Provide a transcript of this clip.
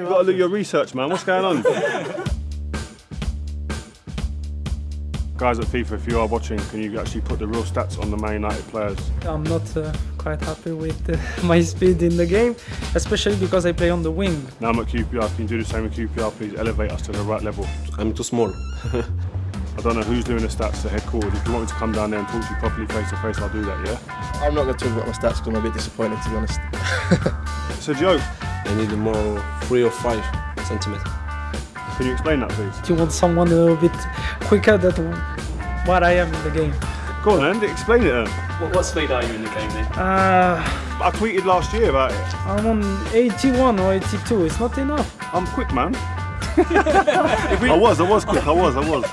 You've got to do your research, man. What's going on? Guys at FIFA, if you are watching, can you actually put the real stats on the Man United players? I'm not uh, quite happy with uh, my speed in the game, especially because I play on the wing. Now I'm at QPR, can you do the same with QPR, please? Elevate us to the right level. I'm too small. I don't know who's doing the stats, the head coach. If you want me to come down there and talk to you properly face to face, I'll do that, yeah? I'm not going to talk about my stats because I'm a bit disappointed, to be honest. It's a joke. I need more three or five centimeters. Can you explain that, please? Do You want someone a little bit quicker than what I am in the game. Go on, Andy, explain it then. What, what speed are you in the game then? Uh, I tweeted last year about it. I'm on 81 or 82, it's not enough. I'm quick, man. I was, I was quick, I was, I was.